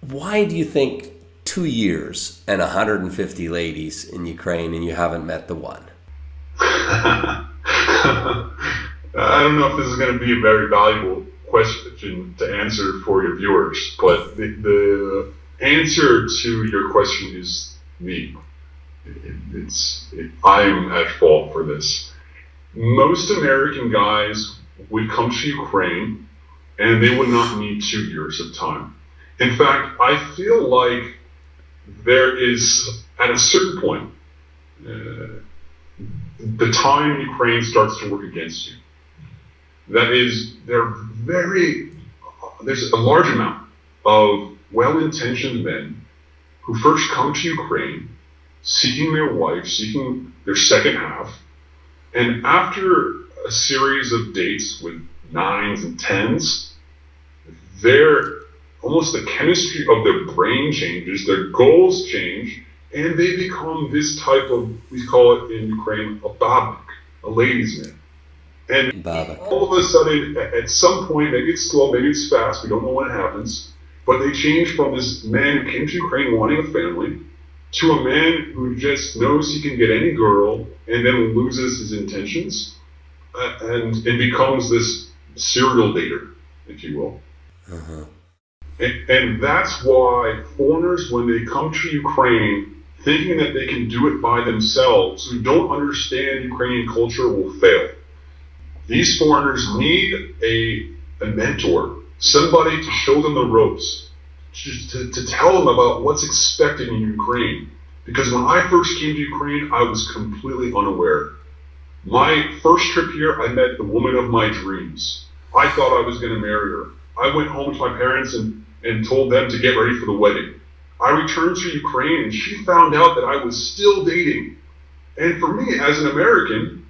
Why do you think two years and 150 ladies in Ukraine and you haven't met the one? I don't know if this is going to be a very valuable question to answer for your viewers, but the, the answer to your question is me. It, it's it, I'm at fault for this. Most American guys would come to Ukraine and they would not need two years of time. In fact, I feel like there is, at a certain point, uh, the time Ukraine starts to work against you. That is, there very, there's a large amount of well-intentioned men who first come to Ukraine seeking their wife, seeking their second half, and after a series of dates with nines and tens, their almost the chemistry of their brain changes, their goals change, and they become this type of we call it in Ukraine a babnik, a ladies' man. And all of a sudden, at some point, maybe it's slow, maybe it's fast, we don't know when it happens, but they change from this man who came to Ukraine wanting a family to a man who just knows he can get any girl and then loses his intentions uh, and, and becomes this serial dater, if you will. Uh-huh. And, and that's why foreigners, when they come to Ukraine, thinking that they can do it by themselves, who don't understand Ukrainian culture, will fail. These foreigners need a, a mentor, somebody to show them the ropes, to, to, to tell them about what's expected in Ukraine. Because when I first came to Ukraine, I was completely unaware. My first trip here, I met the woman of my dreams. I thought I was going to marry her. I went home to my parents and, and told them to get ready for the wedding. I returned to Ukraine and she found out that I was still dating. And for me, as an American,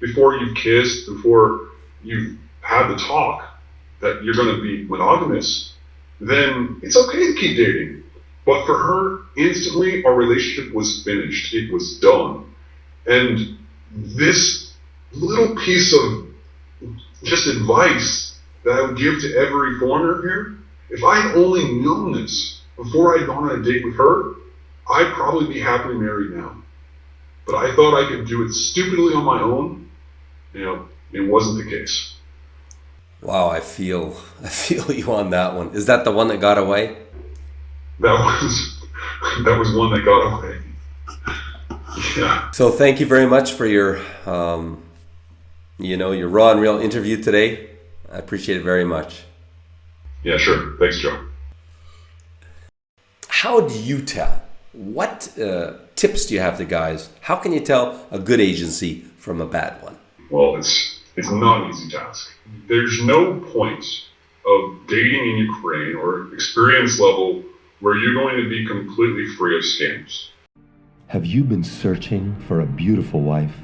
before you've kissed, before you've had the talk that you're going to be monogamous, then it's okay to keep dating. But for her, instantly our relationship was finished. It was done. And this little piece of just advice that I would give to every foreigner here, if I had only known this before I'd gone on a date with her, I'd probably be happily married now. But I thought I could do it stupidly on my own. You know, it wasn't the case. Wow, I feel I feel you on that one. Is that the one that got away? That was that was one that got away. Yeah. So thank you very much for your um, you know your raw and real interview today. I appreciate it very much. Yeah, sure. Thanks, Joe. How do you tell? What uh, tips do you have to guys? How can you tell a good agency from a bad one? Well, it's it's not an easy task. There's no point of dating in Ukraine or experience level where you're going to be completely free of scams. Have you been searching for a beautiful wife?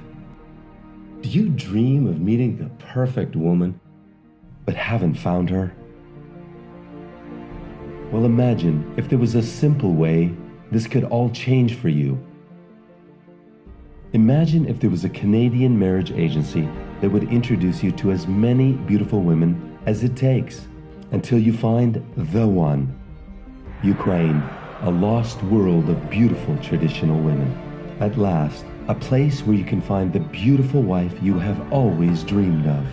Do you dream of meeting the perfect woman, but haven't found her? Well, imagine if there was a simple way this could all change for you. Imagine if there was a Canadian marriage agency that would introduce you to as many beautiful women as it takes until you find the one. Ukraine, a lost world of beautiful traditional women. At last, a place where you can find the beautiful wife you have always dreamed of.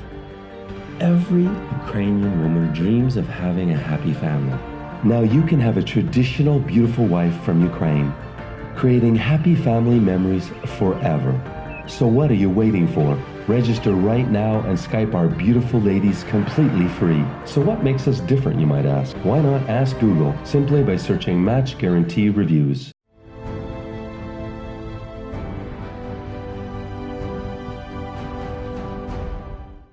Every Ukrainian woman dreams of having a happy family. Now you can have a traditional beautiful wife from Ukraine, creating happy family memories forever. So what are you waiting for? Register right now and Skype our beautiful ladies completely free. So what makes us different, you might ask? Why not ask Google simply by searching Match Guarantee Reviews?